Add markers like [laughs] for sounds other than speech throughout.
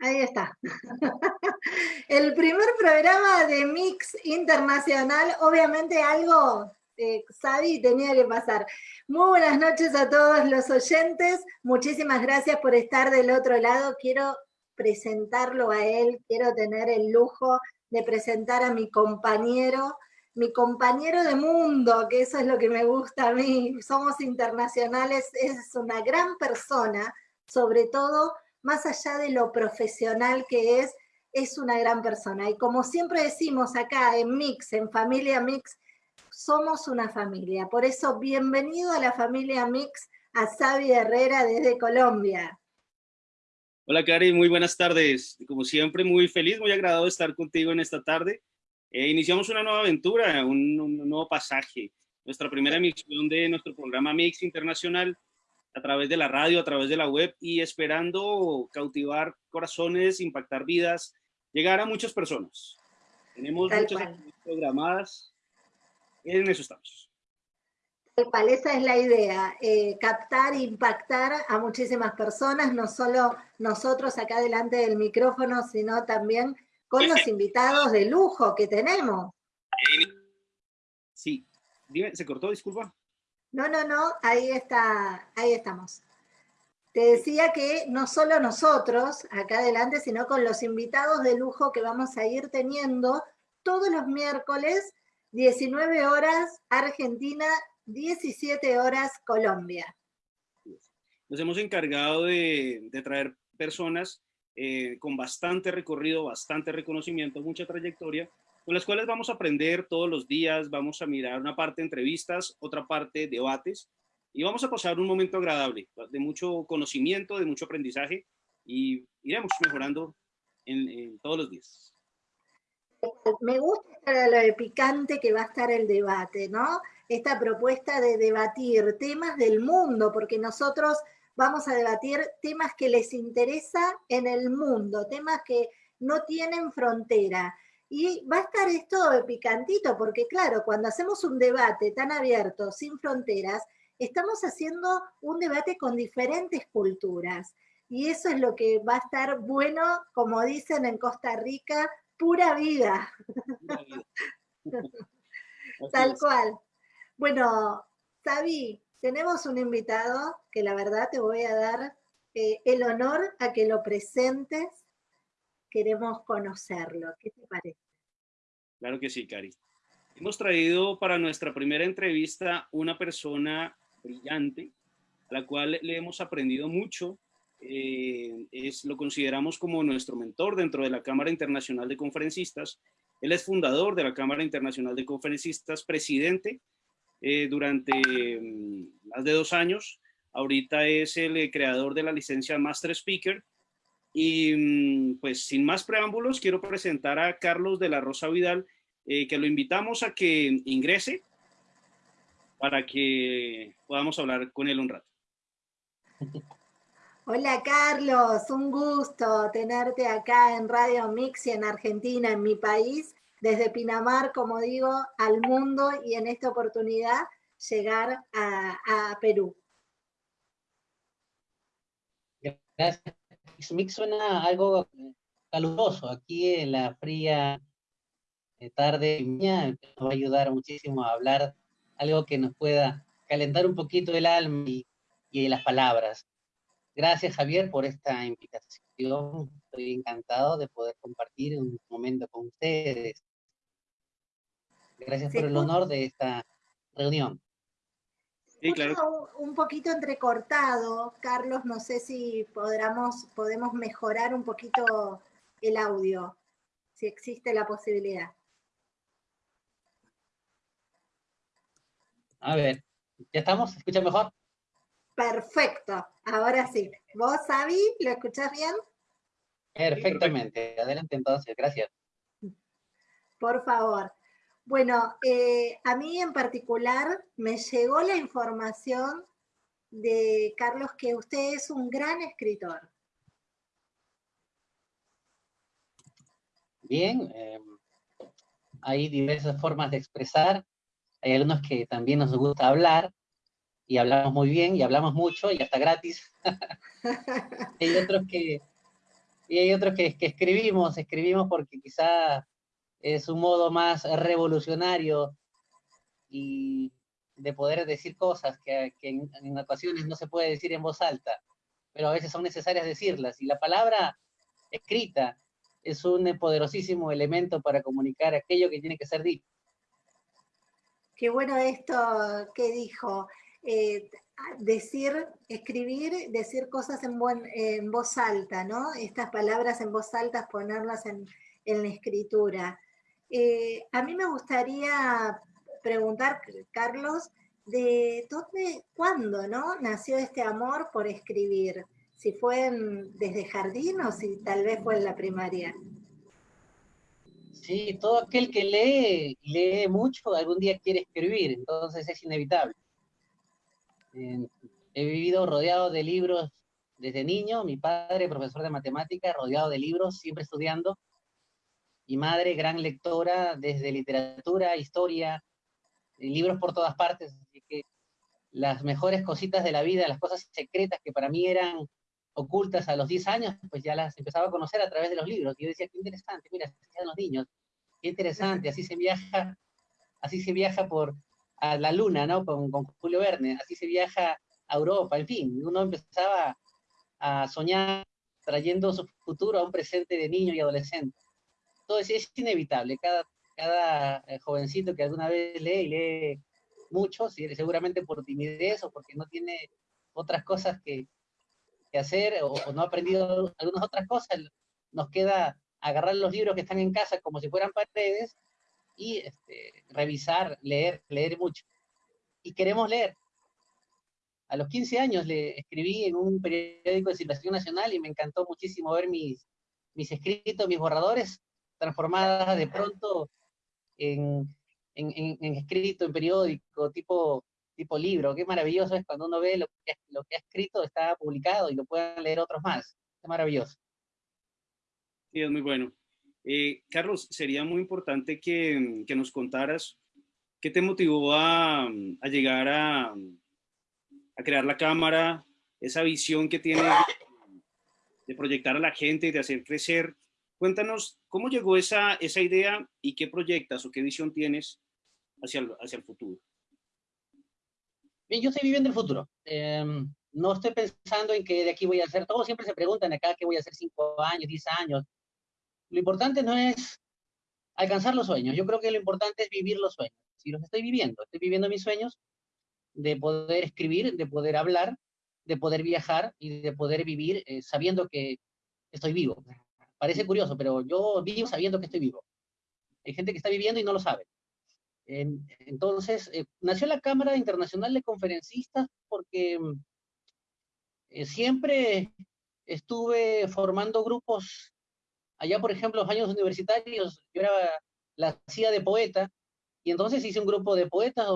Ahí está. [laughs] El primer programa de Mix Internacional, obviamente algo eh, tenía que pasar. Muy buenas noches a todos los oyentes, muchísimas gracias por estar del otro lado. Quiero presentarlo a él, quiero tener el lujo de presentar a mi compañero, mi compañero de mundo, que eso es lo que me gusta a mí, somos internacionales, es una gran persona, sobre todo más allá de lo profesional que es, es una gran persona. Y como siempre decimos acá en Mix, en Familia Mix, somos una familia. Por eso, bienvenido a la familia Mix, a Xavi Herrera desde Colombia. Hola, Cari, muy buenas tardes. Como siempre, muy feliz, muy agradado estar contigo en esta tarde. Eh, iniciamos una nueva aventura, un, nuevo pasaje. Nuestra primera emisión de nuestro programa Mix Internacional a través de la radio, a través de la web y esperando cautivar corazones, impactar vidas, llegar a muchas personas. Tenemos muchas programadas, en eso estamos esa es la idea, eh, captar e impactar a muchísimas personas, no solo nosotros acá delante del micrófono, sino también con los invitados de lujo que tenemos. Sí, ¿se cortó? Disculpa. No, no, no, ahí está, ahí estamos. Te decía que no solo nosotros acá adelante, sino con los invitados de lujo que vamos a ir teniendo todos los miércoles, 19 horas, Argentina, 17 horas Colombia. Nos hemos encargado de, traer personas eh, con bastante recorrido, bastante reconocimiento, mucha trayectoria, con las cuales vamos a aprender todos los días, vamos a mirar una parte entrevistas, otra parte debates, y vamos a pasar un momento agradable, de mucho conocimiento, de mucho aprendizaje, y iremos mejorando en, todos los días. Me gusta lo picante que va a estar el debate, ¿no? esta propuesta de debatir temas del mundo, porque nosotros vamos a debatir temas que les interesa en el mundo, temas que no tienen frontera. Y va a estar esto de picantito, porque claro, cuando hacemos un debate tan abierto, sin fronteras, estamos haciendo un debate con diferentes culturas. Y eso es lo que va a estar bueno, como dicen en Costa Rica, pura vida. [laughs] Tal cual. Bueno, Sabi, tenemos un invitado que la verdad te voy a dar eh, el honor a que lo presentes. Queremos conocerlo. ¿Qué te parece? Claro que sí, Cari. Hemos traído para nuestra primera entrevista una persona brillante, a la cual le hemos aprendido mucho. Eh, es, lo consideramos como nuestro mentor dentro de la Cámara Internacional de Conferencistas. Él es fundador de la Cámara Internacional de Conferencistas, presidente eh, durante mm, más de dos años. Ahorita es el eh, creador de la licencia Master Speaker. Y mm, pues sin más preámbulos, quiero presentar a Carlos de la Rosa Vidal, eh, que lo invitamos a que ingrese para que podamos hablar con él un rato. [laughs] Hola Carlos, un gusto tenerte acá en Radio Mix en Argentina, en mi país desde Pinamar, como digo, al mundo y en esta oportunidad llegar a, Perú. Gracias. Mix suena algo caluroso. Aquí en la fría eh, tarde nos va a ayudar muchísimo a hablar algo que nos pueda calentar un poquito el alma y, y las palabras. Gracias Javier por esta invitación. Estoy encantado de poder compartir un momento con ustedes. Gracias por el honor de esta reunión. Sí, claro. Un poquito entrecortado, Carlos, no sé si podamos, podemos mejorar un poquito el audio, si existe la posibilidad. A ver, ¿ya estamos? ¿Se escucha mejor? Perfecto, ahora sí. ¿Vos, Sabi, lo escuchás bien? Perfectamente, adelante entonces, gracias. Por favor. Bueno, eh, a mí en particular me llegó la información de Carlos que usted es un gran escritor. Bien, em, hay diversas formas de expresar. hay algunos que también nos gusta hablar, y hablamos muy bien, y hablamos mucho, y hasta gratis. [laughs] hay otros que, y hay otros que, que escribimos, escribimos porque quizá es un modo más revolucionario y de poder decir cosas que, en, ocasiones no se puede decir en voz alta, pero a veces son necesarias decirlas. Y la palabra escrita es un poderosísimo elemento para comunicar aquello que tiene que ser dicho. Qué bueno esto que dijo. Eh, decir, escribir, decir cosas en, voz alta, ¿no? Estas palabras en voz alta, ponerlas en, en la escritura. Eh, a mí me gustaría preguntar, Carlos, de dónde, cuándo, ¿no? Nació este amor por escribir. Si fue en, desde jardín o si tal vez fue en la primaria. Sí, todo aquel que lee, lee mucho, algún día quiere escribir, entonces es inevitable. He vivido rodeado de libros desde niño, mi padre, profesor de matemáticas, rodeado de libros, siempre estudiando, y madre, gran lectora desde literatura, historia, libros por todas partes, así que las mejores cositas de la vida, las cosas secretas que para mí eran ocultas a los 10 años, pues ya las empezaba a conocer a través de los libros. Y yo decía, qué interesante, mira, así los niños, qué interesante, así se viaja, así se viaja por a la luna, ¿no? Con, con Julio Verne, así se viaja a Europa, en fin, uno empezaba a soñar trayendo su futuro a un presente de niño y adolescente. Entonces es inevitable, cada, cada eh, jovencito que alguna vez lee y lee mucho, seguramente por timidez o porque no tiene otras cosas que, que hacer o, o, no ha aprendido algunas otras cosas, nos queda agarrar los libros que están en casa como si fueran paredes y este, revisar, leer, leer mucho. Y queremos leer. A los 15 años le escribí en un periódico de circulación nacional y me encantó muchísimo ver mis, mis escritos, mis borradores, transformadas de pronto en, en, en, escrito, en periódico, tipo, tipo libro. Qué maravilloso es cuando uno ve lo que, lo que ha escrito, está publicado y lo pueden leer otros más. Es maravilloso. Sí, es muy bueno. Eh, Carlos, sería muy importante que, que, nos contaras qué te motivó a, a llegar a, a, crear la cámara, esa visión que tienes de, proyectar a la gente y de hacer crecer. Cuéntanos cómo llegó esa, esa idea y qué proyectas o qué visión tienes hacia el, hacia el futuro. Bien, yo estoy viviendo el futuro. Eh, no estoy pensando en que de aquí voy a hacer, todos siempre se preguntan acá qué voy a hacer cinco años, diez años, lo importante no es alcanzar los sueños, yo creo que lo importante es vivir los sueños. Si los estoy viviendo, estoy viviendo mis sueños de poder escribir, de poder hablar, de poder viajar y de poder vivir eh, sabiendo que estoy vivo. Parece curioso, pero yo vivo sabiendo que estoy vivo. Hay gente que está viviendo y no lo sabe. En, entonces, eh, nació la Cámara Internacional de Conferencistas porque eh, siempre estuve formando grupos allá, por ejemplo, los años universitarios, yo era la hacía de poeta, y entonces hice un grupo de poetas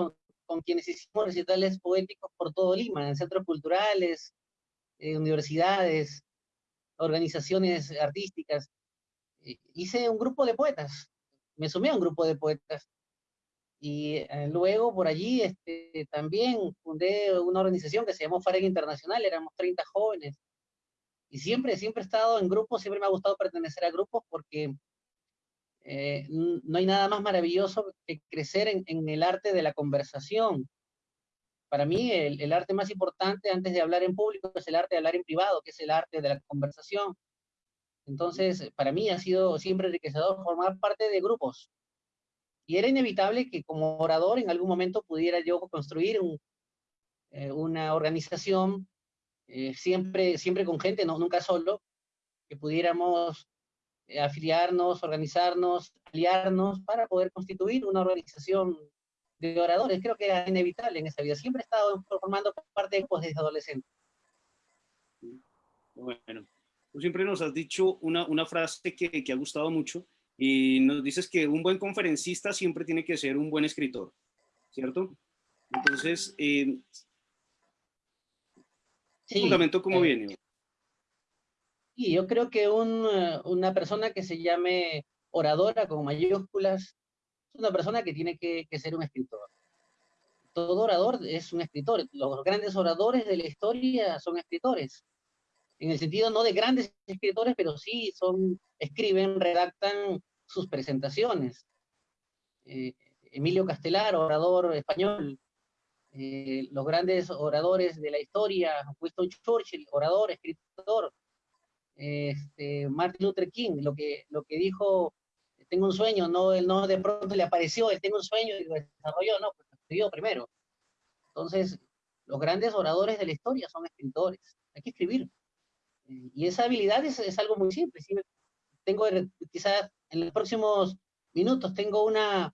con, quienes hicimos recitales poéticos por todo Lima, en centros culturales, universidades, organizaciones artísticas. hice un grupo de poetas, me sumé a un grupo de poetas. Y eh, luego por allí este, también fundé una organización que se llamó FAREG Internacional, éramos 30 jóvenes, y siempre, siempre he estado en grupos, siempre me ha gustado pertenecer a grupos porque eh, no hay nada más maravilloso que crecer en, el arte de la conversación. Para mí, el, el, arte más importante antes de hablar en público es el arte de hablar en privado, que es el arte de la conversación. Entonces, para mí ha sido siempre enriquecedor formar parte de grupos. Y era inevitable que como orador en algún momento pudiera yo construir un, eh, una organización eh, siempre, siempre con gente, no, nunca solo, que pudiéramos eh, afiliarnos, organizarnos, aliarnos para poder constituir una organización de oradores. Creo que era inevitable en esa vida. Siempre he estado formando parte de desde adolescente. Bueno, tú siempre nos has dicho una, una frase que, que ha gustado mucho y nos dices que un buen conferencista siempre tiene que ser un buen escritor, ¿cierto? Entonces, eh, Sí, fundamento cómo eh, viene? Sí, yo creo que un, eh, una persona que se llame oradora con mayúsculas una persona que tiene que, que ser un escritor. todo orador es un escritor. Los grandes oradores de la historia son escritores. En el sentido no de grandes escritores, pero sí son, escriben, redactan sus presentaciones. Eh, Emilio Castelar, orador español, eh, los grandes oradores de la historia, Winston Churchill, orador, escritor, este, Martin Luther King, lo que, lo que dijo, tengo un sueño, no, él no de pronto le apareció, él tengo un sueño y lo desarrolló, no, pues escribió primero. Entonces, los grandes oradores de la historia son escritores, hay que escribir. Y esa habilidad es, es algo muy simple. Si tengo, quizás en los próximos minutos tengo una,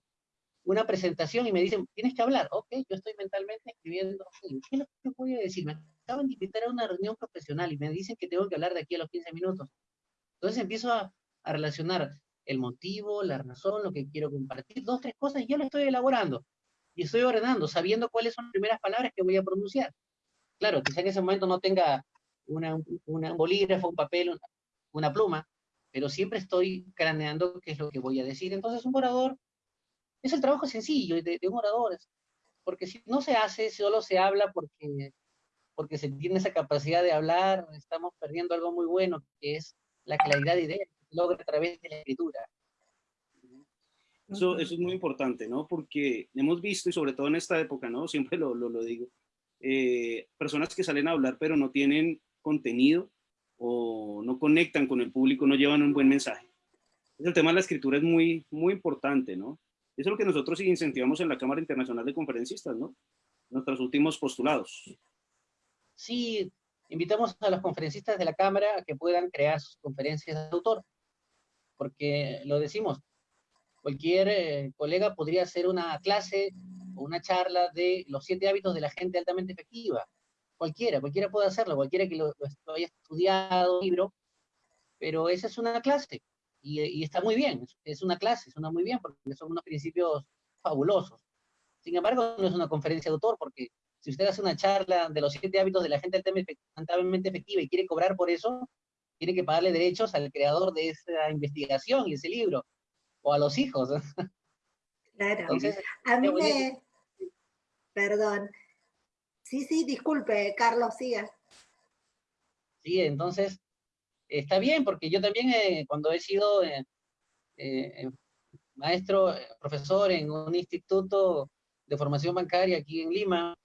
una presentación y me dicen, tienes que hablar. Ok, yo estoy mentalmente escribiendo. ¿Qué es lo que voy a decir? Me acaban de invitar a una reunión profesional y me dicen que tengo que hablar de aquí a los 15 minutos. Entonces empiezo a, a relacionar el motivo, la razón, lo que quiero compartir, dos, tres cosas, y yo lo estoy elaborando. Y estoy ordenando, sabiendo cuáles son las primeras palabras que voy a pronunciar. Claro, quizá en ese momento no tenga una, una, un bolígrafo, un papel, una, una pluma, pero siempre estoy craneando qué es lo que voy a decir. Entonces un orador es el trabajo sencillo de, de un orador, porque si no se hace, solo se habla porque, porque se tiene esa capacidad de hablar, estamos perdiendo algo muy bueno, que es la claridad de ideas logra a través de la escritura. Eso, eso, es muy importante, ¿no? Porque hemos visto, y sobre todo en esta época, ¿no? [laughs] Siempre lo, lo, lo digo, eh, personas que salen a hablar pero no tienen contenido o no conectan con el público, no llevan un buen mensaje. El tema de la escritura es muy, muy importante, ¿no? Eso es lo que nosotros incentivamos en la Cámara Internacional de Conferencistas, ¿no? Nuestros últimos postulados. Sí, invitamos a los conferencistas de la Cámara a que puedan crear sus conferencias de autor, porque lo decimos, cualquier eh, colega podría hacer una clase o una charla de los siete hábitos de la gente altamente efectiva, cualquiera, cualquiera puede hacerlo, cualquiera que lo, lo haya estudiado, libro, pero esa es una clase, y, y, está muy bien, es una clase, suena muy bien, porque son unos principios fabulosos. Sin embargo, no es una conferencia de autor, porque si usted hace una charla de los siete hábitos de la gente altamente efectiva y quiere cobrar por eso, tiene que pagarle derechos al creador de esa investigación y ese libro, o a los hijos. [laughs] Claro. Entonces, a mí me... Perdón, Sí, sí, disculpe, Carlos, siga. Sí, entonces, está bien, porque yo también eh, cuando he sido eh, eh, maestro, profesor en un instituto de formación bancaria aquí en Lima,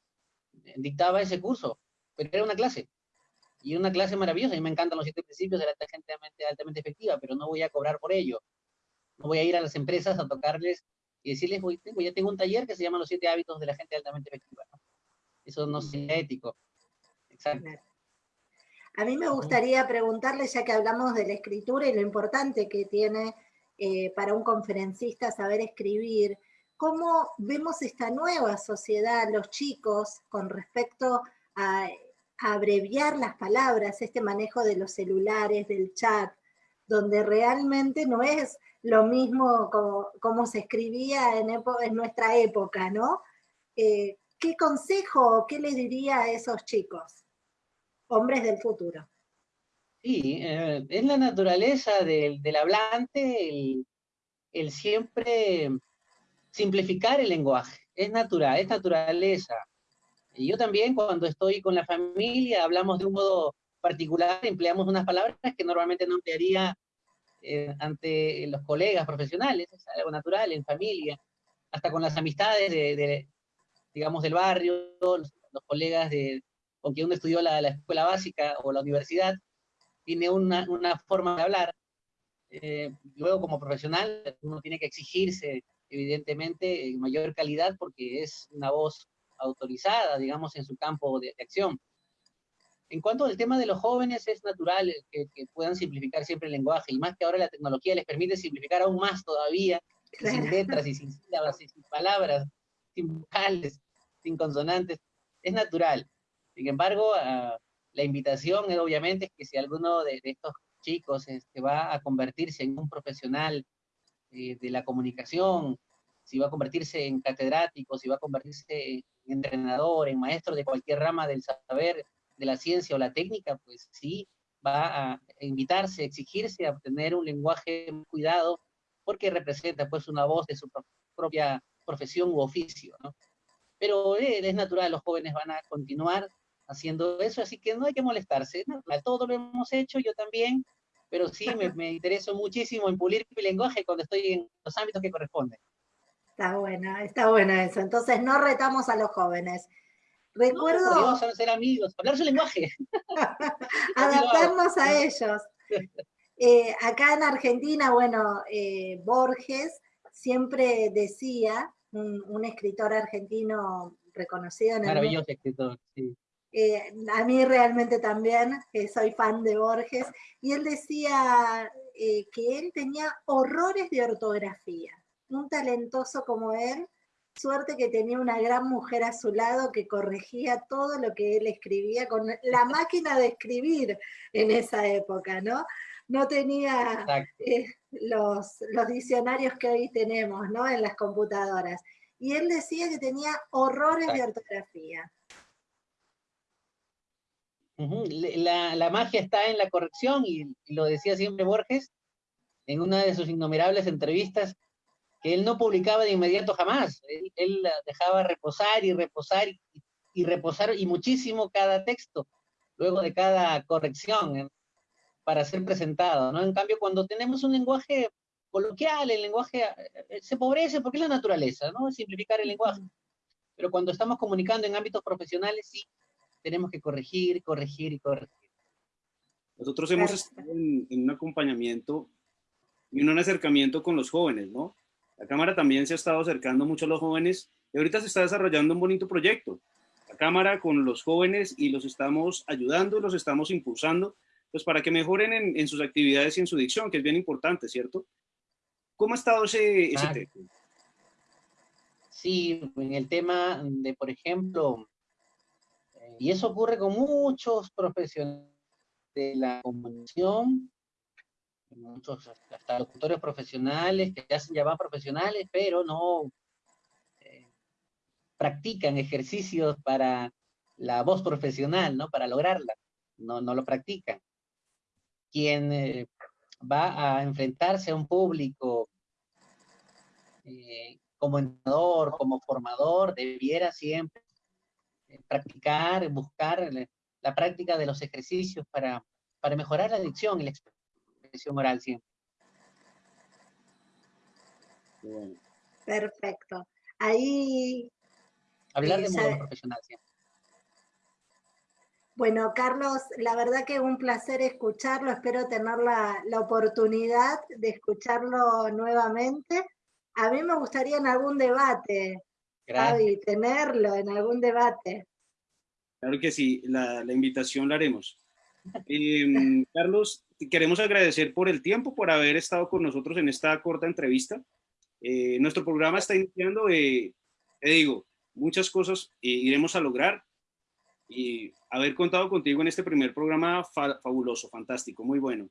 dictaba ese curso, pero era una clase, y una clase maravillosa, y me encantan los siete principios de la gente altamente, altamente efectiva, pero no voy a cobrar por ello. No voy a ir a las empresas a tocarles y decirles, voy, ya tengo un taller que se llama Los siete hábitos de la gente altamente efectiva. ¿no? Eso no es ético. Exacto. A mí me gustaría preguntarle, ya que hablamos de la escritura y lo importante que tiene eh, para un conferencista saber escribir, ¿cómo vemos esta nueva sociedad, los chicos, con respecto a, a abreviar las palabras, este manejo de los celulares, del chat, donde realmente no es lo mismo como, se escribía en, nuestra época, ¿no? Eh, ¿qué consejo qué le diría a esos chicos, hombres del futuro? Sí, eh, es la naturaleza del, hablante el, siempre simplificar el lenguaje. Es natural, es naturaleza. Y yo también cuando estoy con la familia hablamos de un modo particular, empleamos unas palabras que normalmente no emplearía eh, ante los colegas profesionales, es algo natural en familia, hasta con las amistades de, digamos, del barrio, los, los colegas de, con quien uno estudió la, la, escuela básica o la universidad, tiene una, una forma de hablar. Eh, luego, como profesional, uno tiene que exigirse, evidentemente, en mayor calidad porque es una voz autorizada, digamos, en su campo de, de acción. En cuanto al tema de los jóvenes, es natural que, que, puedan simplificar siempre el lenguaje, y más que ahora la tecnología les permite simplificar aún más todavía, claro. sin letras y sin sílabas y sin palabras, sin vocales sin consonantes, es natural. Sin embargo, uh, la invitación es obviamente que si alguno de, de estos chicos este, va a convertirse en un profesional eh, de la comunicación, si va a convertirse en catedrático, si va a convertirse en entrenador, en maestro de cualquier rama del saber, de la ciencia o la técnica, pues sí, va a invitarse, exigirse a obtener un lenguaje cuidado, porque representa pues una voz de su propia profesión u oficio, ¿no? pero eh, es natural, los jóvenes van a continuar haciendo eso, así que no hay que molestarse, todo lo hemos hecho, yo también, pero sí me, me intereso muchísimo en pulir mi lenguaje cuando estoy en los ámbitos que corresponden. Está buena, está buena eso. Entonces no retamos a los jóvenes. Recuerdo... No, vamos a ser amigos, hablar su lenguaje. [laughs] Adaptarnos a ellos. Eh, acá en Argentina, bueno, eh, Borges siempre decía, un, escritor argentino reconocido en el Maravilloso escritor, sí. Eh, a mí realmente también, que soy fan de Borges, y él decía que él tenía horrores de ortografía. Un talentoso como él Suerte que tenía una gran mujer a su lado que corregía todo lo que él escribía con la máquina de escribir en esa época, ¿no? No tenía eh, los, los diccionarios que hoy tenemos, ¿no? En las computadoras. Y él decía que tenía horrores de ortografía. la, la, magia está en la corrección y, lo decía siempre Borges en una de sus innumerables entrevistas él no publicaba de inmediato jamás. Él, dejaba reposar y reposar y, reposar y muchísimo cada texto, luego de cada corrección eh, para ser presentado. ¿no? En cambio, cuando tenemos un lenguaje coloquial, el lenguaje eh, se pobrece porque es la naturaleza, ¿no? Simplificar el lenguaje. Pero cuando estamos comunicando en ámbitos profesionales, sí, tenemos que corregir, corregir y corregir. Nosotros hemos estado en, en un acompañamiento y un acercamiento con los jóvenes, ¿no? La Cámara también se ha estado acercando mucho a los jóvenes y ahorita se está desarrollando un bonito proyecto. La Cámara con los jóvenes y los estamos ayudando, los estamos impulsando, pues para que mejoren en, sus actividades y en su dicción, que es bien importante, ¿cierto? ¿Cómo ha estado ese, ese tema? Sí, en el tema de, por ejemplo, eh, y eso ocurre con muchos profesionales de la comunicación, muchos hasta locutores profesionales que se llaman profesionales, pero no eh, practican ejercicios para la voz profesional, ¿no? Para lograrla, no, no lo practican. Quien eh, va a enfrentarse a un público eh, como entrenador, como formador, debiera siempre practicar, buscar la, práctica de los ejercicios para, para mejorar la adicción y la experiencia oral siempre. Perfecto. Ahí... Hablar de modo profesional siempre. Bueno, Carlos, la verdad que es un placer escucharlo, espero tener la, oportunidad de escucharlo nuevamente. A mí me gustaría en algún debate, Javi, tenerlo en algún debate. Claro que sí, la, la invitación la haremos. Em, Carlos, queremos agradecer por el tiempo, por haber estado con nosotros en esta corta entrevista. Eh, nuestro programa está iniciando, eh, te digo, muchas cosas eh, iremos a lograr y haber contado contigo en este primer programa fabuloso, fantástico, muy bueno.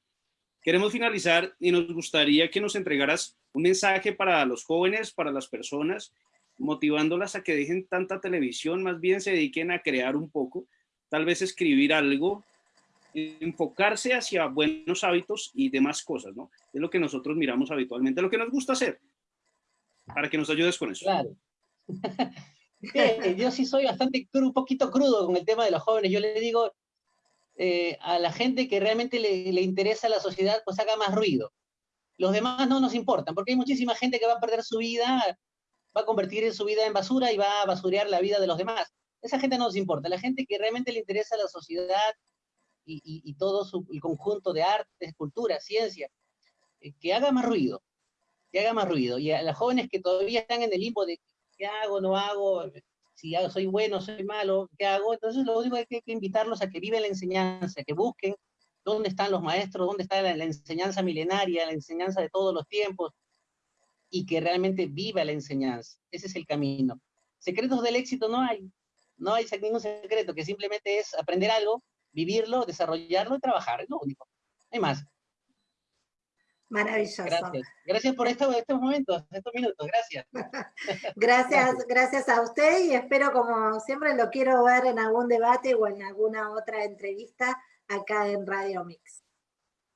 Queremos finalizar y nos gustaría que nos entregaras un mensaje para los jóvenes, para las personas, motivándolas a que dejen tanta televisión, más bien se dediquen a crear un poco, tal vez escribir algo, enfocarse hacia buenos hábitos y demás cosas, ¿no? Es lo que nosotros miramos habitualmente, lo que nos gusta hacer, para que nos ayudes con eso. Claro. [laughs] yo sí soy bastante un poquito crudo con el tema de los jóvenes. Yo le digo eh, a la gente que realmente le, le, interesa la sociedad, pues haga más ruido. Los demás no nos importan, porque hay muchísima gente que va a perder su vida, va a convertir su vida en basura y va a basurear la vida de los demás. Esa gente no nos importa. La gente que realmente le interesa la sociedad, y, todo el conjunto de artes, cultura, ciencia, eh, que haga más ruido, que haga más ruido. Y a los jóvenes que todavía están en el limbo de qué hago, no hago, si soy bueno, soy malo, qué hago, entonces lo único que hay que invitarlos a que viven la enseñanza, que busquen dónde están los maestros, dónde está la enseñanza milenaria, la enseñanza de todos los tiempos, y que realmente viva la enseñanza. Ese es el camino. Secretos del éxito no hay, no hay ningún secreto, que simplemente es aprender algo vivirlo, desarrollarlo y trabajar, es lo único. hay más. Maravilloso. Gracias. Gracias por estos, estos momentos, estos minutos. [laughs] Gracias. gracias, gracias a usted y espero, como siempre, lo quiero ver en algún debate o en alguna otra entrevista acá en Radio Mix.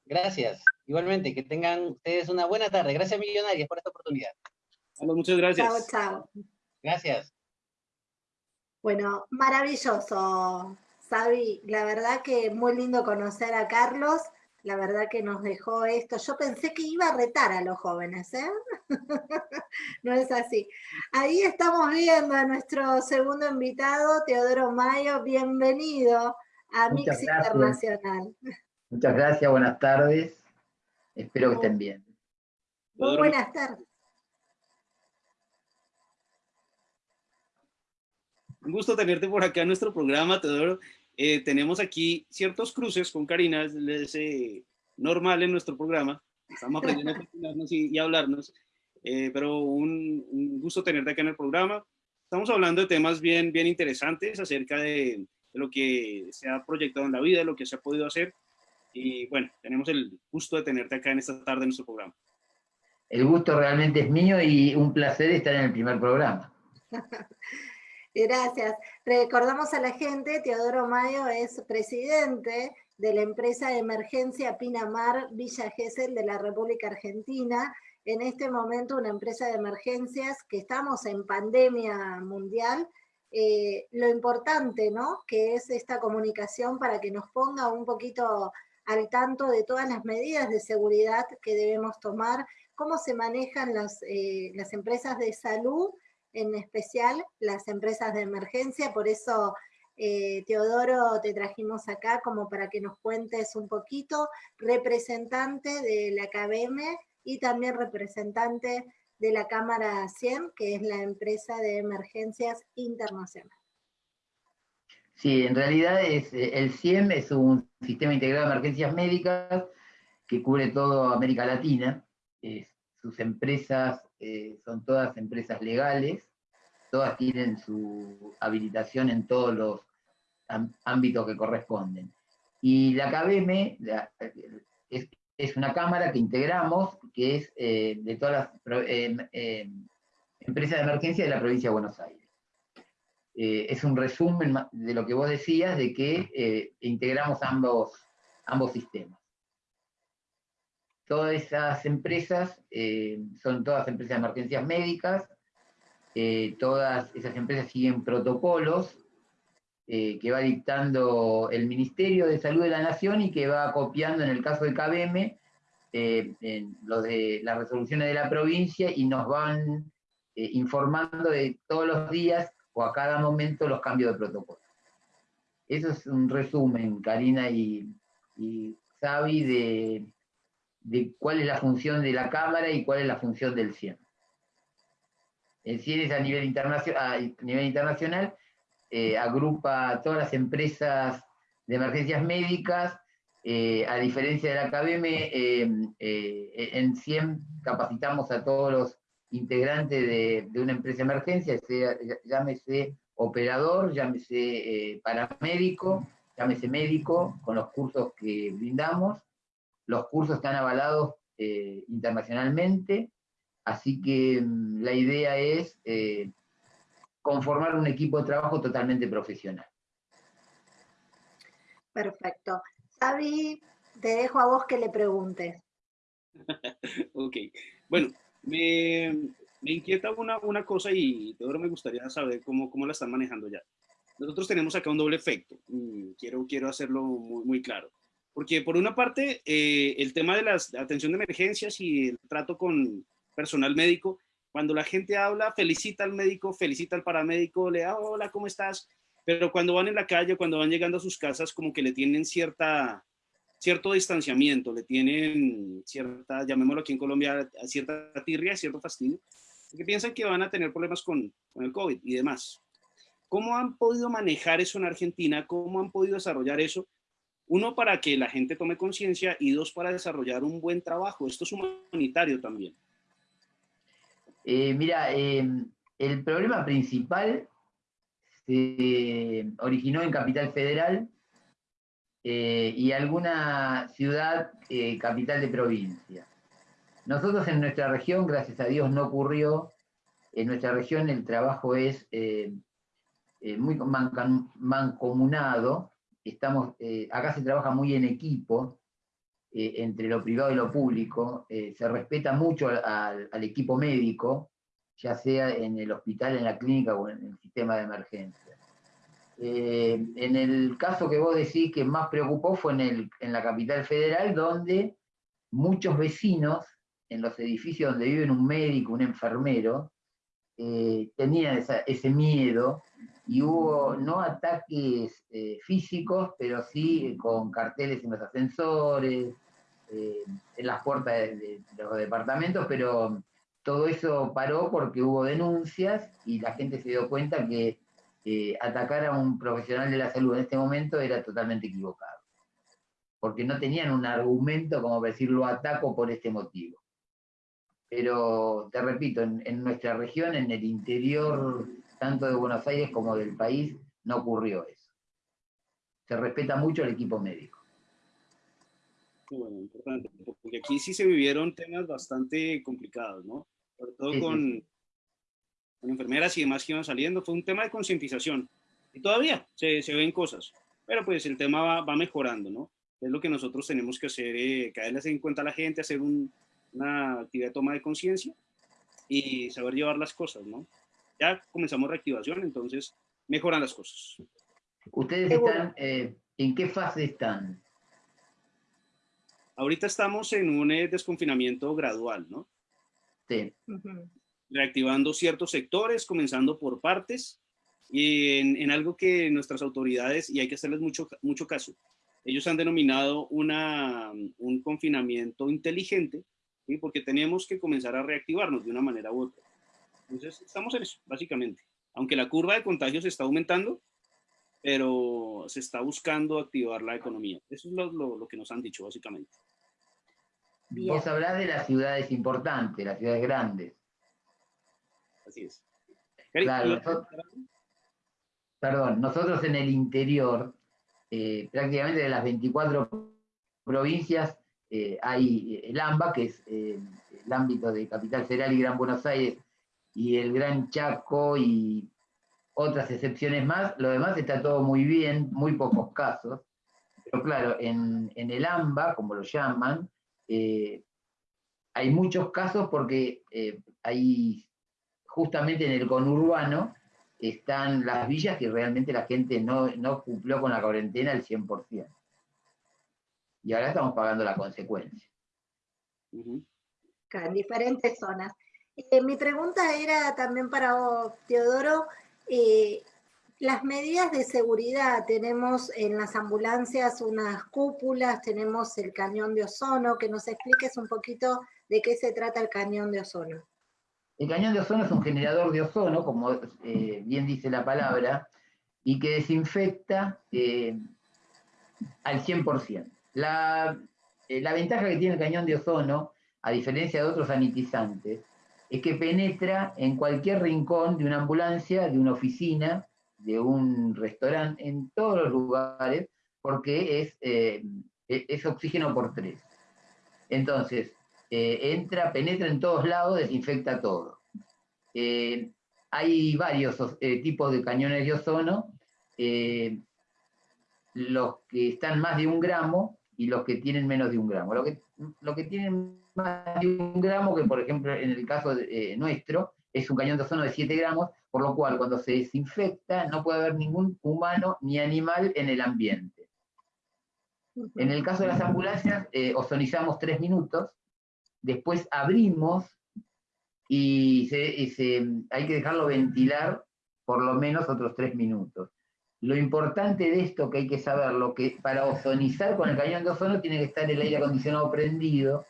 Gracias. Igualmente, que tengan ustedes una buena tarde. Gracias, millonarias, por esta oportunidad. muchas gracias. Chao, chao. Gracias. Bueno, maravilloso, Sabi. La verdad que muy lindo conocer a Carlos. La verdad que nos dejó esto. Yo pensé que iba a retar a los jóvenes, ¿eh? [laughs] no es así. Ahí estamos viendo a nuestro segundo invitado, Teodoro Mayo. Bienvenido a Mix Internacional. Muchas gracias, buenas tardes. Espero que estén bien. Muy buenas tardes. Un gusto tenerte por acá en nuestro programa, Teodoro. Eh, tenemos aquí ciertos cruces con Karina, es eh, normal en nuestro programa. Estamos aprendiendo a [laughs] combinarnos y, hablarnos, eh, pero un, gusto tenerte acá en el programa. Estamos hablando de temas bien, bien interesantes acerca de, de lo que se ha proyectado en la vida, de lo que se ha podido hacer. Y bueno, tenemos el gusto de tenerte acá en esta tarde en nuestro programa. El gusto realmente es mío y un placer estar en el primer programa. [laughs] Gracias. Recordamos a la gente, Teodoro Mayo es presidente de la empresa de emergencia Pinamar Villa Gesell de la República Argentina. En este momento una empresa de emergencias que estamos en pandemia mundial. Eh, lo importante, ¿no? Que es esta comunicación para que nos ponga un poquito al tanto de todas las medidas de seguridad que debemos tomar, cómo se manejan las, eh, las empresas de salud en especial las empresas de emergencia, por eso eh, Teodoro te trajimos acá como para que nos cuentes un poquito, representante de la KBM y también representante de la Cámara 100, que es la empresa de emergencias internacional. Sí, en realidad es, eh, el CIEM es un sistema integrado de emergencias médicas que cubre toda América Latina. sus empresas eh, son todas empresas legales, todas tienen su habilitación en todos los ámbitos que corresponden. Y la KBM es, una cámara que integramos, que es eh, de todas las eh, empresas de emergencia de la provincia de Buenos Aires. es un resumen de lo que vos decías, de que integramos ambos, ambos sistemas. Todas esas empresas eh, son todas empresas de emergencias médicas, eh, todas esas empresas siguen protocolos eh, que va dictando el Ministerio de Salud de la Nación y que va copiando en el caso de KBM en lo de las resoluciones de la provincia y nos van informando de todos los días o a cada momento los cambios de protocolo. Eso es un resumen, Karina y, y Xavi, de, de cuál es la función de la Cámara y cuál es la función del CIEM. El CIEM es a nivel, internacional, a nivel internacional, eh, agrupa todas las empresas de emergencias médicas, eh, a diferencia de la KBM, eh, en CIEM capacitamos a todos los integrantes de, de una empresa de emergencia, sea, llámese operador, llámese paramédico, llámese médico, con los cursos que brindamos, los cursos están avalados eh, internacionalmente, así que mm, la idea es eh, conformar un equipo de trabajo totalmente profesional. Perfecto. Xavi, te dejo a vos que le preguntes. [laughs] ok. Bueno, me, inquieta una, una, cosa y ahora me gustaría saber cómo, cómo la están manejando ya. Nosotros tenemos acá un doble efecto. Quiero, quiero hacerlo muy, muy claro. Porque por una parte, eh, el tema de la atención de emergencias y el trato con personal médico, cuando la gente habla, felicita al médico, felicita al paramédico, le da hola, ¿cómo estás? Pero cuando van en la calle, cuando van llegando a sus casas, como que le tienen cierta, cierto distanciamiento, le tienen cierta, llamémoslo aquí en Colombia, cierta tirria, cierto fastidio, porque piensan que van a tener problemas con, con el COVID y demás. ¿Cómo han podido manejar eso en Argentina? ¿Cómo han podido desarrollar eso? Uno, para que la gente tome conciencia y dos, para desarrollar un buen trabajo. Esto es humanitario también. Eh, mira, eh, el problema principal se originó en Capital Federal eh, y alguna ciudad capital de provincia. Nosotros en nuestra región, gracias a Dios, no ocurrió. En nuestra región el trabajo es muy mancomunado estamos, eh, acá se trabaja muy en equipo, eh, entre lo privado y lo público, eh, se respeta mucho al, equipo médico, ya sea en el hospital, en la clínica o en el sistema de emergencia. En el caso que vos decís que más preocupó fue en, el, en la capital federal, donde muchos vecinos, en los edificios donde viven un médico, un enfermero, tenían ese miedo y hubo no ataques eh, físicos, pero sí con carteles en los ascensores, en las puertas de, los departamentos, pero todo eso paró porque hubo denuncias y la gente se dio cuenta que atacar a un profesional de la salud en este momento era totalmente equivocado. Porque no tenían un argumento como decir lo ataco por este motivo. Pero te repito, en, nuestra región, en el interior tanto de Buenos Aires como del país, no ocurrió eso. Se respeta mucho el equipo médico. Bueno, importante, porque aquí sí se vivieron temas bastante complicados, ¿no? Sobre todo con, con enfermeras y demás que iban saliendo, fue un tema de concientización. Y todavía se, se, ven cosas, pero pues el tema va, va, mejorando, ¿no? Es lo que nosotros tenemos que hacer, eh, caerles en cuenta a la gente, hacer un, una actividad de toma de conciencia y saber llevar las cosas, ¿no? Ya comenzamos reactivación, entonces mejoran las cosas. ¿Ustedes están, eh, en qué fase están? Ahorita estamos en un eh, desconfinamiento gradual, ¿no? Sí. Uh -huh reactivando ciertos sectores, comenzando por partes, y en, algo que nuestras autoridades, y hay que hacerles mucho, mucho caso, ellos han denominado una, un confinamiento inteligente, ¿sí? porque tenemos que comenzar a reactivarnos de una manera u otra. Entonces, estamos en eso, básicamente. Aunque la curva de contagios está aumentando, pero se está buscando activar la economía. Eso es lo, lo, lo que nos han dicho, básicamente. Bien. Vos hablás de las ciudades importantes, las ciudades grandes. Así es. Claro, nosotros, perdón, nosotros en el interior, eh, prácticamente de las 24 provincias, eh, hay el AMBA, que es eh, el ámbito de Capital Federal y Gran Buenos Aires, y el Gran Chaco y otras excepciones más. Lo demás está todo muy bien, muy pocos casos. Pero claro, en, en el AMBA, como lo llaman, hay muchos casos porque hay justamente en el conurbano están las villas que realmente la gente no, no cumplió con la cuarentena al 100%. Y ahora estamos pagando la consecuencia. Uh -huh. En diferentes zonas. Eh, mi pregunta era también para vos, Teodoro, eh, las medidas de seguridad, tenemos en las ambulancias unas cúpulas, tenemos el cañón de ozono, que nos expliques un poquito de qué se trata el cañón de ozono. El cañón de ozono es un generador de ozono, como eh, bien dice la palabra, y que desinfecta al 100%. La, la ventaja que tiene el cañón de ozono, a diferencia de otros sanitizantes, es que penetra en cualquier rincón de una ambulancia, de una oficina, de un restaurante, en todos los lugares, porque es, eh, es oxígeno por tres. Entonces, eh, entra, penetra en todos lados, desinfecta todo. Eh, hay varios tipos de cañones de ozono, los que están más de un gramo y los que tienen menos de un gramo. Lo que, lo que tienen más de un gramo, que por ejemplo en el caso de, nuestro, es un cañón de ozono de 7 gramos, por lo cual cuando se desinfecta no puede haber ningún humano ni animal en el ambiente. En el caso de las ambulancias, ozonizamos 3 minutos, después abrimos y, se, y se, hay que dejarlo ventilar por lo menos otros tres minutos. Lo importante de esto que hay que saber, lo que para ozonizar con el cañón de ozono tiene que estar el aire acondicionado prendido,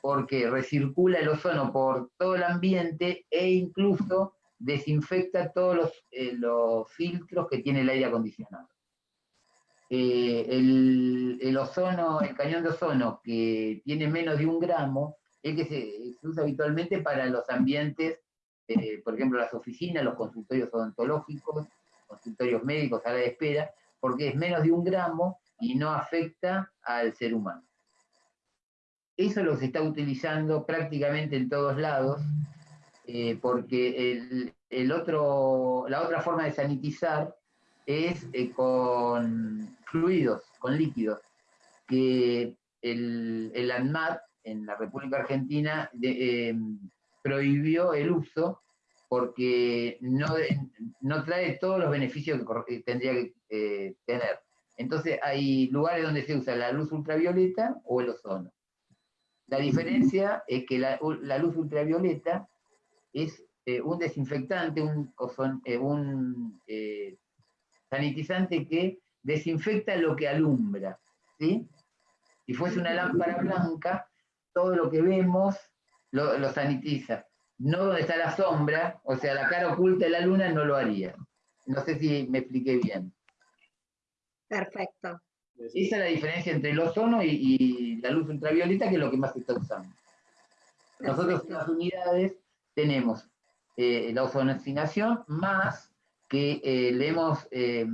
porque recircula el ozono por todo el ambiente e incluso desinfecta todos los, eh, los filtros que tiene el aire acondicionado. Eh, el, el, ozono, el cañón de ozono que tiene menos de un gramo, es que se, se usa habitualmente para los ambientes, eh, por ejemplo, las oficinas, los consultorios odontológicos, consultorios médicos, sala de espera, porque es menos de un gramo y no afecta al ser humano. Eso lo se está utilizando prácticamente en todos lados, eh, porque el, el otro, la otra forma de sanitizar es eh, con fluidos, con líquidos, que el, el ANMAT en la República Argentina eh, prohibió el uso porque no, no trae todos los beneficios que tendría que eh, tener. Entonces hay lugares donde se usa la luz ultravioleta o el ozono. La diferencia es que la, luz ultravioleta es eh, un desinfectante, un, eh, un sanitizante que desinfecta lo que alumbra. ¿sí? Si fuese una lámpara blanca, todo lo que vemos lo, sanitiza. No donde está la sombra, o sea, la cara oculta de la luna no lo haría. No sé si me expliqué bien. Perfecto. Esa es la diferencia entre el ozono y, la luz ultravioleta, que es lo que más se está usando. Nosotros en las unidades tenemos eh, la ozonacinación más que eh, le, hemos, eh,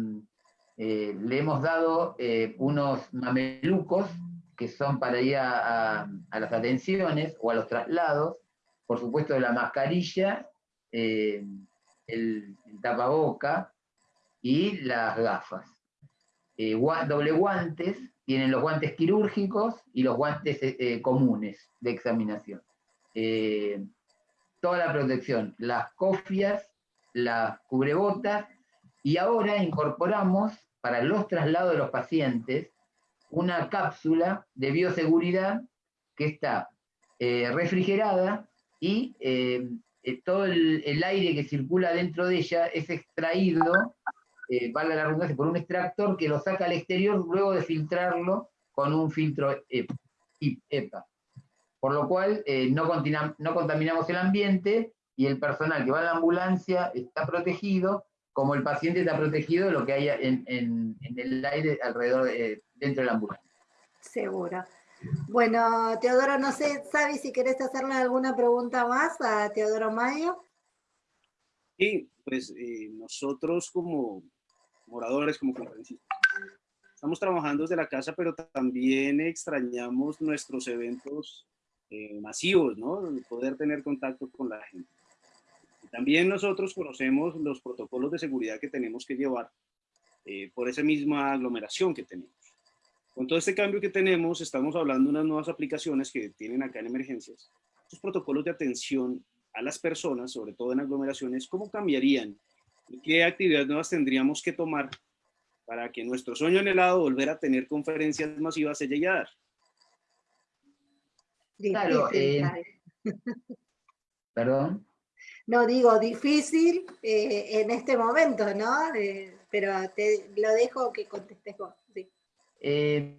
le hemos dado unos mamelucos que son para ir a, las atenciones o a los traslados, por supuesto la mascarilla, eh, el, tapaboca y las gafas. Eh, doble guantes, tienen los guantes quirúrgicos y los guantes eh, comunes de examinación. toda la protección, las cofias, las cubrebotas, y ahora incorporamos para los traslados de los pacientes una cápsula de bioseguridad que está eh, refrigerada y eh, eh, todo el, aire que circula dentro de ella es extraído, valga la redundancia, por un extractor que lo saca al exterior luego de filtrarlo con un filtro EPA. Por lo cual no, no contaminamos el ambiente y el personal que va a la ambulancia está protegido, como el paciente está protegido de lo que hay en, en el aire alrededor de, dentro de la ambulancia. Seguro. Bueno, Teodoro, no sé, Sabi, si querés hacerle alguna pregunta más a Teodoro Mayo. Sí, pues eh, nosotros como moradores, como conferencistas, estamos trabajando desde la casa, pero también extrañamos nuestros eventos eh, masivos, ¿no? Poder tener contacto con la gente. también nosotros conocemos los protocolos de seguridad que tenemos que llevar eh, por esa misma aglomeración que tenemos. Con todo este cambio que tenemos, estamos hablando de unas nuevas aplicaciones que tienen acá en emergencias. Estos protocolos de atención a las personas, sobre todo en aglomeraciones, ¿cómo cambiarían? ¿Y qué actividades nuevas tendríamos que tomar para que nuestro sueño anhelado volver a tener conferencias masivas se llegue a dar? Claro, eh, [laughs] perdón. No digo difícil eh, en este momento, ¿no? pero te lo dejo que contestes vos. Eh,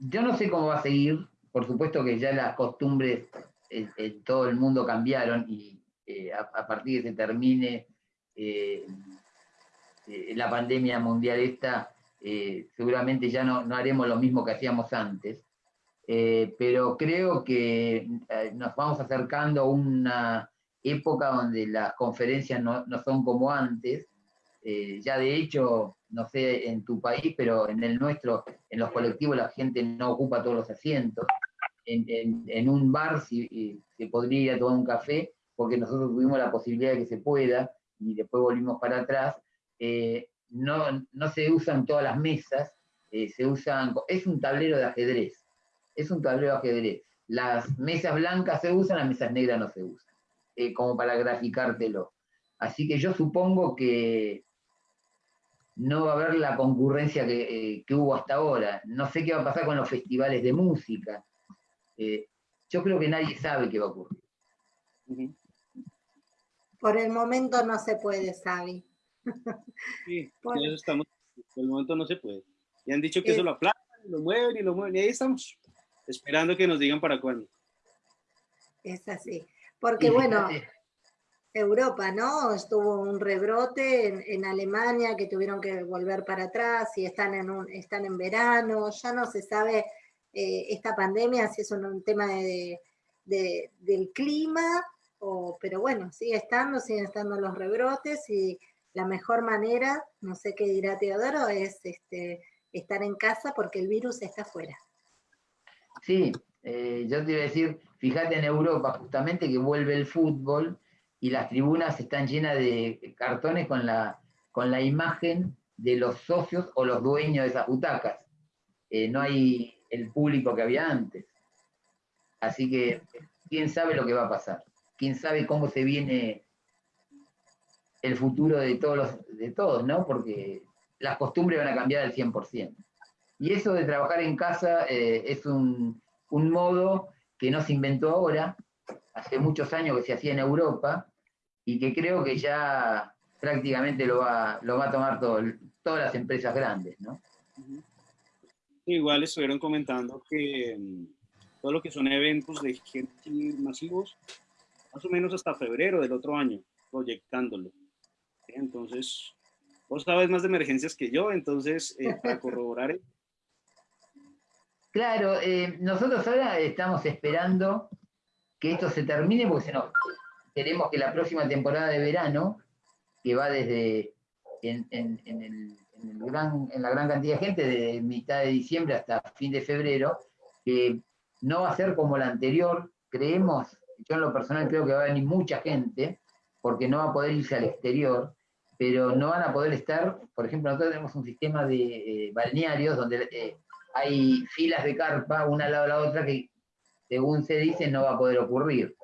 yo no sé cómo va a seguir, por supuesto que ya las costumbres en, todo el mundo cambiaron y eh, a, partir de que se termine eh, la pandemia mundial esta, seguramente ya no, haremos lo mismo que hacíamos antes, pero creo que nos vamos acercando a una época donde las conferencias no, no son como antes, ya de hecho no sé en tu país, pero en el nuestro, en los colectivos la gente no ocupa todos los asientos. En, un bar si, se podría ir a tomar un café, porque nosotros tuvimos la posibilidad de que se pueda, y después volvimos para atrás. Eh, no, no, se usan todas las mesas, eh, se usan, es un tablero de ajedrez, es un tablero de ajedrez. Las mesas blancas se usan, las mesas negras no se usan, eh, como para graficártelo. Así que yo supongo que no va a haber la concurrencia eh, que, hubo hasta ahora. No sé qué va a pasar con los festivales de música. Eh, yo creo que nadie sabe qué va a ocurrir. Por el momento no se puede, Sabi. [laughs] Sí, por eso estamos. Por el momento no se puede. Y han dicho que eso lo aplazan, lo mueven y lo mueven. Y ahí estamos, esperando que nos digan para cuándo. Es así. Porque bueno, Europa, ¿no? Estuvo un rebrote en, Alemania que tuvieron que volver para atrás y están en, un, están en verano, ya no se sabe eh, esta pandemia si es un, tema de, del clima, o, pero bueno, sigue estando, siguen estando los rebrotes y la mejor manera, no sé qué dirá Teodoro, es este, estar en casa porque el virus está afuera. Sí, eh, yo te iba a decir, fíjate en Europa justamente que vuelve el fútbol, y las tribunas están llenas de cartones con la, con la imagen de los socios o los dueños de esas butacas. Eh, no hay el público que había antes. Así que, ¿quién sabe lo que va a pasar? ¿Quién sabe cómo se viene el futuro de todos, los, de todos, ¿no? Porque las costumbres van a cambiar al 100%. Y eso de trabajar en casa eh, es un, modo que no se inventó ahora, hace muchos años que se hacía en Europa, y que creo que ya prácticamente lo va, lo va a tomar todo, todas las empresas grandes, ¿no? Igual estuvieron comentando que mm, todo lo que son eventos de gente masivos, más o menos hasta febrero del otro año, proyectándolo. Entonces, vos sabes más de emergencias que yo, entonces, eh, [laughs] para corroborar. Claro, eh, nosotros ahora estamos esperando que esto se termine, porque no, queremos que la próxima temporada de verano, que va desde en, gran, en la gran cantidad de gente, de mitad de diciembre hasta fin de febrero, no va a ser como la anterior, creemos, yo en lo personal creo que va a venir mucha gente, porque no va a poder irse al exterior, pero no van a poder estar, por ejemplo, nosotros tenemos un sistema de eh, balnearios donde eh, hay filas de carpa una al lado de la otra que, según se dice, no va a poder ocurrir.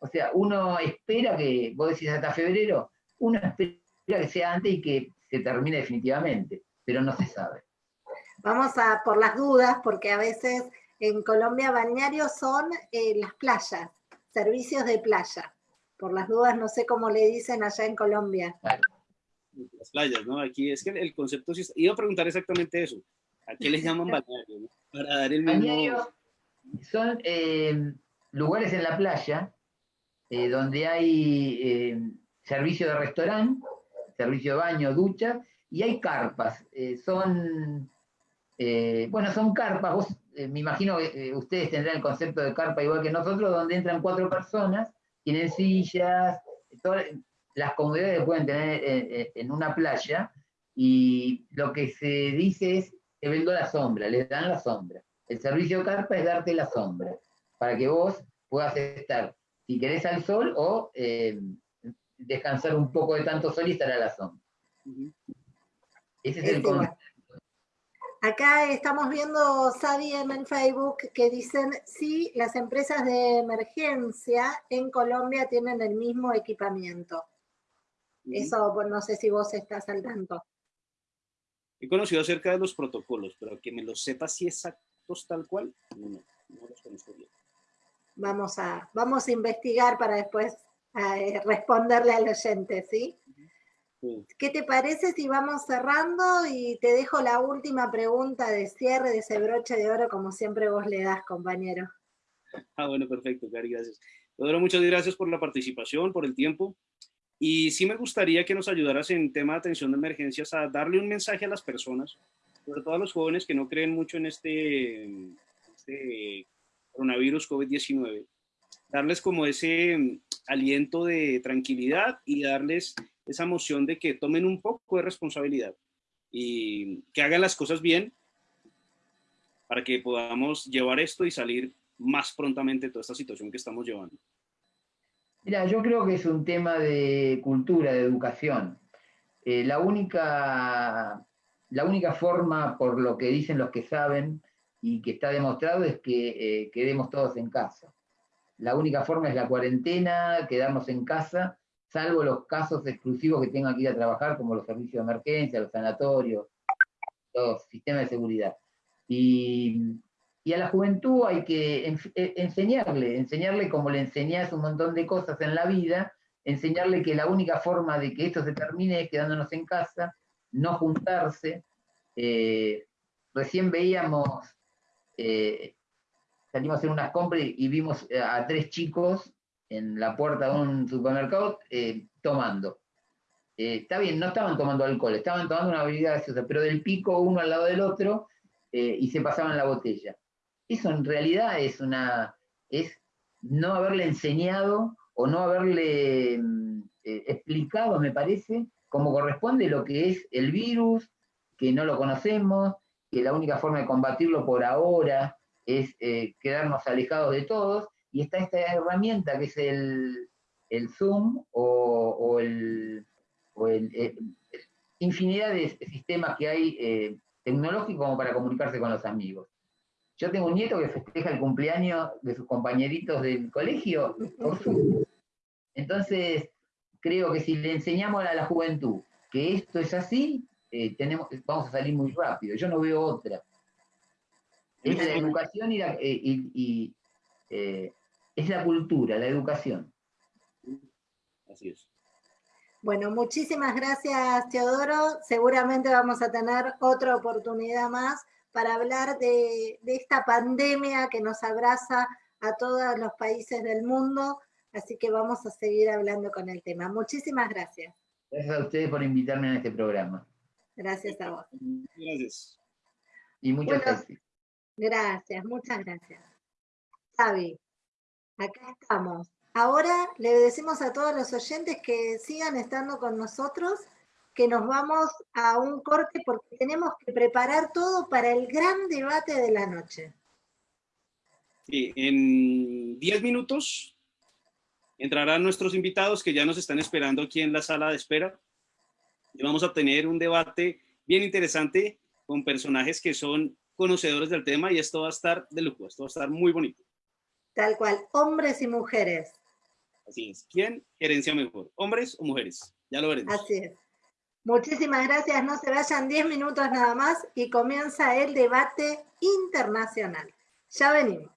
O sea, uno espera que, vos decís hasta febrero, uno espera que sea antes y que se termine definitivamente, pero no se sabe. Vamos a por las dudas, porque a veces en Colombia balnearios son eh, las playas, servicios de playa. Por las dudas, no sé cómo le dicen allá en Colombia. Las playas, ¿no? Aquí es que el concepto sí Iba a preguntar exactamente eso. ¿A qué les llaman [laughs] balnearios? Para dar el mismo... son eh, lugares en la playa eh, donde hay servicio de restaurante, servicio de baño, ducha, y hay carpas. son, bueno, son carpas, vos eh, me imagino que eh, ustedes tendrán el concepto de carpa igual que nosotros, donde entran cuatro personas, tienen sillas, las comodidades pueden tener eh, en, una playa, y lo que se dice es, te vendo la sombra, les dan la sombra. El servicio carpa es darte la sombra, para que vos puedas estar, si querés al sol, o descansar un poco de tanto sol y estar a la sombra. Ese es el concepto. Acá estamos viendo, Sabi, en Facebook, que dicen, sí, las empresas de emergencia en Colombia tienen el mismo equipamiento. Eso, pues, no sé si vos estás al tanto. He conocido acerca de los protocolos, pero que me los sepa si tal cual, no, no los conozco bien. Vamos a, vamos a investigar para después eh, responderle al oyente, ¿sí? ¿Qué te parece si vamos cerrando y te dejo la última pregunta de cierre de ese broche de oro como siempre vos le das, compañero? Ah, bueno, perfecto, Cari, gracias. Pedro, muchas gracias por la participación, por el tiempo. Y sí me gustaría que nos ayudaras en tema de atención de emergencias a darle un mensaje a las personas, sobre todo a los jóvenes que no creen mucho en este, este coronavirus COVID-19, darles como ese aliento de tranquilidad y darles esa moción de que tomen un poco de responsabilidad y que hagan las cosas bien para que podamos llevar esto y salir más prontamente de toda esta situación que estamos llevando. Mira, yo creo que es un tema de cultura, de educación. Eh, la, única, la única forma, por lo que dicen los que saben y que está demostrado, es que eh, quedemos todos en casa. La única forma es la cuarentena, quedarnos en casa salvo los casos exclusivos que tengan que ir a trabajar, como los servicios de emergencia, los sanatorios, los sistemas de seguridad. Y, a la juventud hay que e, enseñarle, enseñarle como le enseñás un montón de cosas en la vida, enseñarle que la única forma de que esto se termine es quedándonos en casa, no juntarse. Eh, recién veíamos, eh, salimos a hacer unas compras y vimos a tres chicos en la puerta de un supermercado eh, tomando. Eh, está bien, no estaban tomando alcohol, estaban tomando una bebida gaseosa, pero del pico uno al lado del otro eh, y se pasaban la botella. Eso en realidad es una es no haberle enseñado o no haberle mm, explicado, me parece, cómo corresponde lo que es el virus, que no lo conocemos, que la única forma de combatirlo por ahora es quedarnos alejados de todos y está esta herramienta que es el, Zoom o, el, eh, infinidad de sistemas que hay eh, tecnológicos como para comunicarse con los amigos. Yo tengo un nieto que festeja el cumpleaños de sus compañeritos del colegio por Zoom. Entonces, creo que si le enseñamos a la juventud que esto es así, eh, tenemos, vamos a salir muy rápido. Yo no veo otra. Es la educación y, eh, eh, es la cultura, la educación. Así es. Bueno, muchísimas gracias, Teodoro. Seguramente vamos a tener otra oportunidad más para hablar de, esta pandemia que nos abraza a todos los países del mundo, así que vamos a seguir hablando con el tema. Muchísimas gracias. Gracias a ustedes por invitarme a este programa. Gracias a vos. Gracias. Y muchas gracias. Gracias, muchas gracias. Xavi, acá estamos. Ahora le decimos a todos los oyentes que sigan estando con nosotros, que nos vamos a un corte porque tenemos que preparar todo para el gran debate de la noche. Sí, en 10 minutos entrarán nuestros invitados que ya nos están esperando aquí en la sala de espera. Y vamos a tener un debate bien interesante con personajes que son conocedores del tema y esto va a estar de lujo, esto va a estar muy bonito. Tal cual, hombres y mujeres. Así es. ¿Quién gerencia mejor? ¿Hombres o mujeres? Ya lo veremos. Así es. Muchísimas gracias. No se vayan 10 minutos nada más y comienza el debate internacional. Ya venimos.